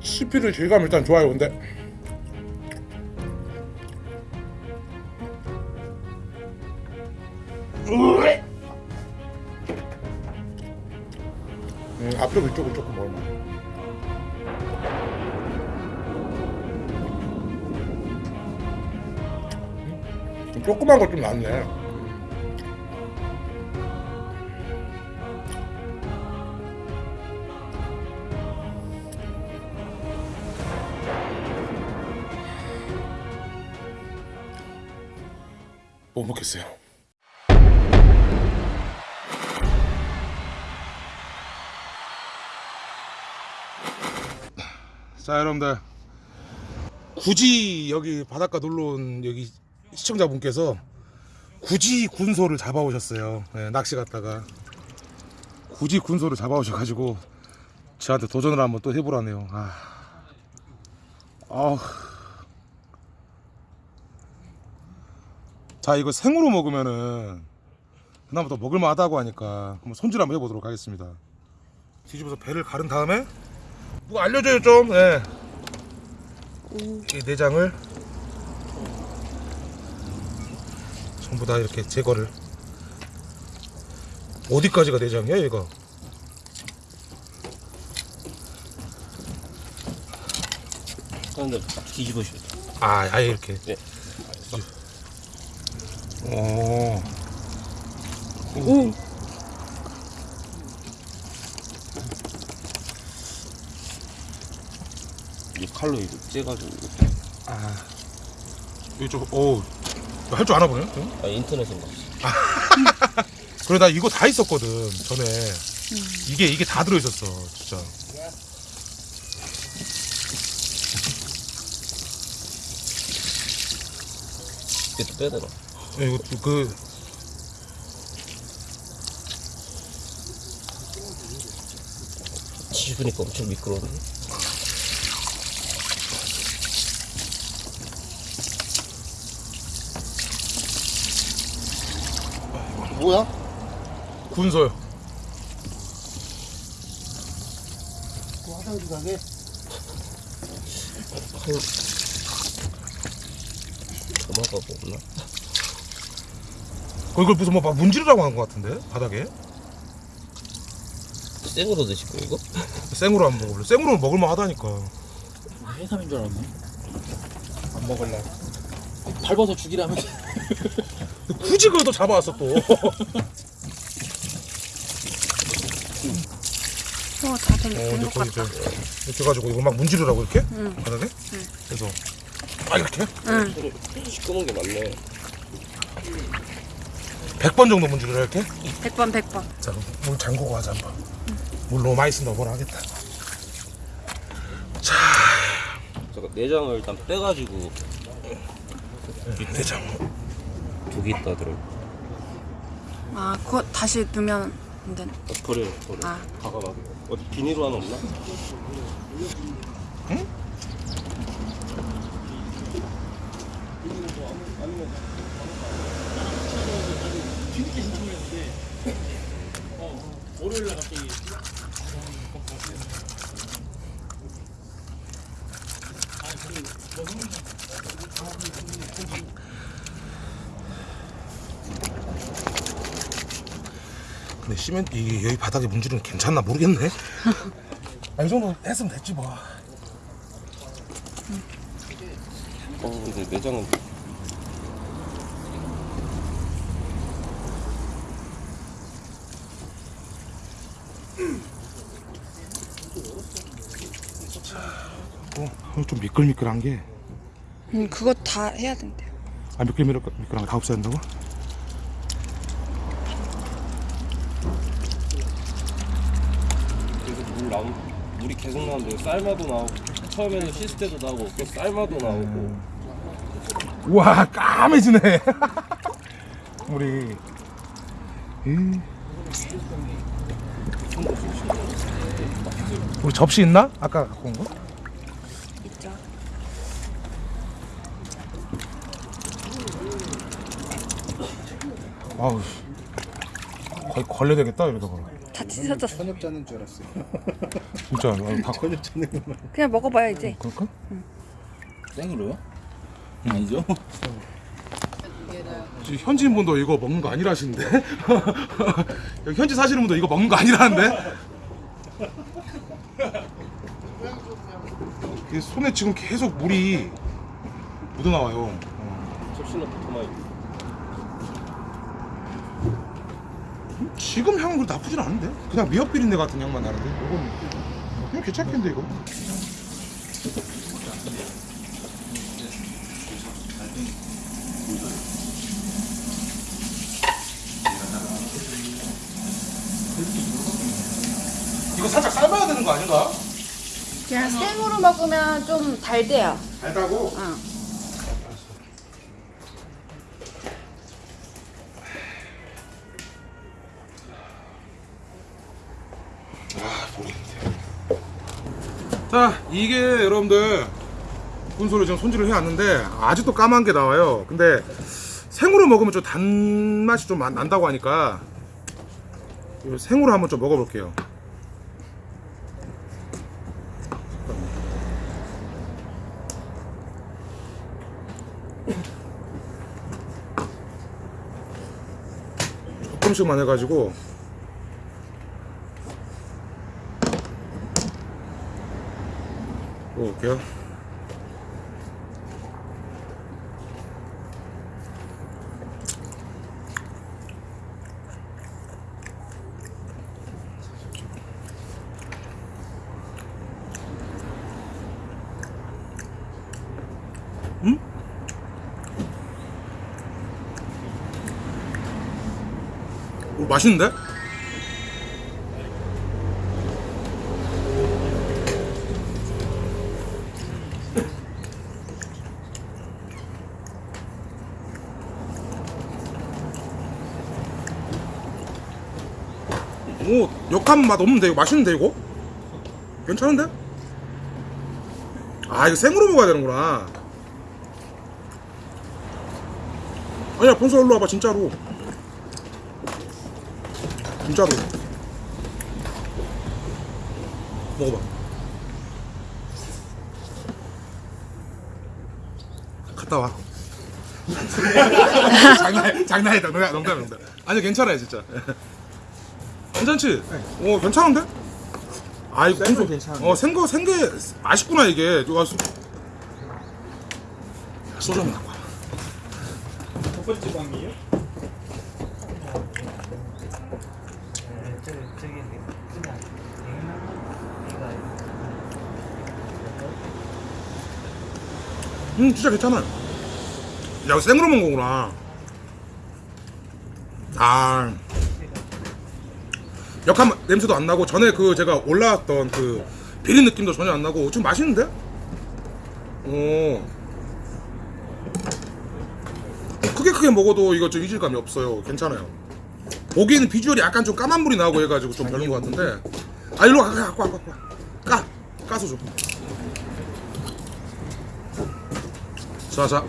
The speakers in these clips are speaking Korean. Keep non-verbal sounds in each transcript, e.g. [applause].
씹히는 질감 일단 좋아요 근데. 음, 앞쪽 이쪽은 조금 좀 조그만 거좀 낫네 못 먹겠어요. 자 여러분들 굳이 여기 바닷가 놀러 온 여기 시청자분께서 굳이 군소를 잡아오셨어요. 네, 낚시 갔다가 굳이 군소를 잡아오셔가지고 저한테 도전을 한번 또 해보라네요. 아, 아. 자 이거 생으로 먹으면은 그나마 더 먹을만 하다고 하니까 한번 손질 한번 해보도록 하겠습니다 뒤집어서 배를 가른 다음에 누가 알려줘요 좀 예. 이 내장을 전부 다 이렇게 제거를 어디까지가 내장이야 얘가 그런데 뒤집으셔. 아 아예 이렇게 네. 오 오. 이 칼로 이거 째가지고. 아. 이쪽 오 할 줄 아나 보네 응? 아 인터넷에 봤어. [laughs] 그래 나 이거 다 있었거든 전에 이게 이게 다 들어 있었어 진짜 이것도 빼더라. 야, 이거 그 뒤집으니까 엄청 미끄러운데. 뭐야? 군소요 또 화장실 가게? 도마가 없나? 어, 이걸 무슨 뭐 막 문지르라고 한 것 같은데 바닥에 생으로 드실 거 이거? [laughs] 생으로 한번 먹을래 생으로 먹을만 하다니까 해삼인 줄 알았네. 안 먹을래. 밟아서 죽이라면. [laughs] 굳이 그걸 또 잡아왔어 또 어, 다들 어, 이제 된것 거기. 이제 이렇게 해가지고 이거 막 문지르라고 이렇게 응. 바닥에 그래서 아 이렇게 응. 시꺼먼 게 많네. 100번 정도 문지르라 이렇게 100번, 100번. 자, 그럼 물 잠그고 하자 한번. 물 너무 많이 쓴다 뭐라 하겠다. 잠깐 내장을 일단 빼가지고 내장. 독이 있다 들어. 아, 그거 다시 넣으면 안 되나? 어, 버려 버려. 아. 가가가. 어디 비닐로 하나 없나? 월요일날 갑자기. 근데 시멘트 이게 여기 바닥에 문지르는 괜찮나 모르겠네. [laughs] 아, 이 정도 했으면 됐지 뭐. 어 근데 내장은 어, 좀 미끌미끌한 게. 응, 그거 다 해야 된대요. 아 미끌미끌 미끌한 거 다 없애야 된다고? 계속 물 나오 물이 계속 나오는데 삶아도 나오고 처음에는 때도 나오고 또 삶아도 나오고 우와 까매지네. [laughs] 우리. 이. 우리 접시 있나? 아까 갖고 온 거? 있죠. 아우. 씨. 거의 걸려야 되겠다 이러다가. 다 찢어졌어. 저녁 자는 줄 알았어요. [laughs] 진짜 어, 다 저녁 자는 것만. 그냥 먹어봐요 이제. 그럴까? 생으로요? 아니죠? 지금 현지인 분도 이거 먹는 거 아니라시는데 [laughs] 여기 현지 사시는 분도 이거 먹는 거 아니라는데 [laughs] 이 손에 지금 계속 물이 묻어 나와요. 접시나 토마이 지금 향은 그렇게 나쁘진 않은데 그냥 미역 비린내 같은 향만 나는데 이건 그냥 괜찮겠는데 이거 이거 살짝 삶아야 되는 거 아닌가? 그냥 생으로 먹으면 좀 달대요. 달다고? 응. 아 모르겠는데 자 이게 여러분들 군소를 지금 손질을 해왔는데 아직도 까만 게 나와요. 근데 생으로 먹으면 좀 단맛이 좀 나- 난다고 하니까 이 생으로 한번 좀 먹어볼게요. 조금씩만 해가지고 먹어볼게요. 음? 오, 맛있는데? 오 역한 맛 없는데 이거 맛있는데 이거? 괜찮은데? 아 이거 생으로 먹어야 되는구나. 아니야 본서 일로 와봐 진짜로. 진짜로. 먹어봐. 갔다 와. [laughs] 장난 장난이다. 농담 농담 아니 괜찮아요 진짜 괜찮지? 어 괜찮은데? 아 이거 생거 괜찮은데? 어 생거 생게 맛있구나 이게 이거 수... 소주 한번 갖고 와첫 번째 방이에요? 음 진짜 괜찮아 야 생으로 먹은 거구나 아 역한 맛- 냄새도 안 나고 전에 그 제가 올라왔던 그 비린 느낌도 전혀 안 나고 좀 맛있는데? 오 크게 크게 먹어도 이거 좀 이질감이 없어요. 괜찮아요. 보기에는 비주얼이 약간 좀 까만 물이 나오고 해가지고 좀 별론 것 같은데. 아 일로 와. 갖고 와 갖고 와 까! 까서 줘. 자자.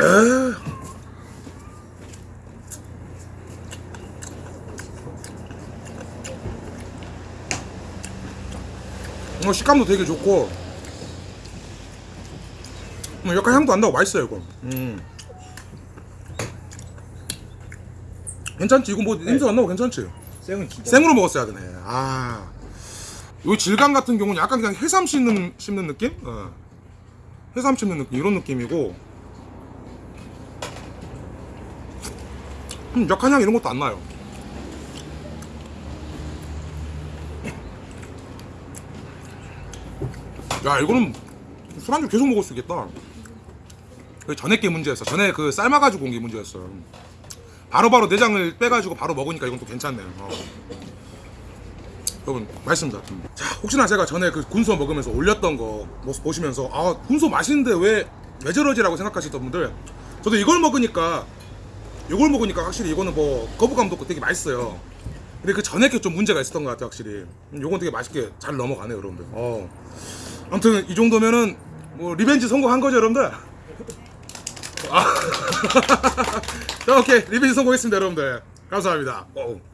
에 어, 식감도 되게 좋고 뭐 약간 향도 안 나고 맛있어요 이거 음. 괜찮지 이거 뭐 냄새 안 나고 괜찮지 생은 진짜. 생으로 먹었어야 되네 아요 질감 같은 경우는 약간 그냥 해삼 씹는, 씹는 느낌? 어. 해삼 씹는 느낌 이런 느낌이고 음, 역한 향 이런 것도 안 나요 야 이거는 술안주 계속 먹을 수 있겠다. 그 전에 게 문제였어. 전에 그 삶아가지고 온 게 문제였어. 바로 바로 내장을 빼가지고 바로 먹으니까 이건 또 괜찮네요 어. 여러분 맛있습니다. 음. 자 혹시나 제가 전에 그 군소 먹으면서 올렸던 거 보시면서 아 군소 맛있는데 왜, 왜 저러지라고 생각하시던 분들 저도 이걸 먹으니까 이걸 먹으니까 확실히 이거는 뭐 거부감도 없고 되게 맛있어요. 근데 그 전에 게 좀 문제가 있었던 것 같아요 확실히. 음, 요건 되게 맛있게 잘 넘어가네요 여러분들. 어. 아무튼 이 정도면은 뭐 revenge 성공한 거죠 여러분들 아. [laughs] 자 오케이 리벤지 성공했습니다 여러분들 감사합니다. 어.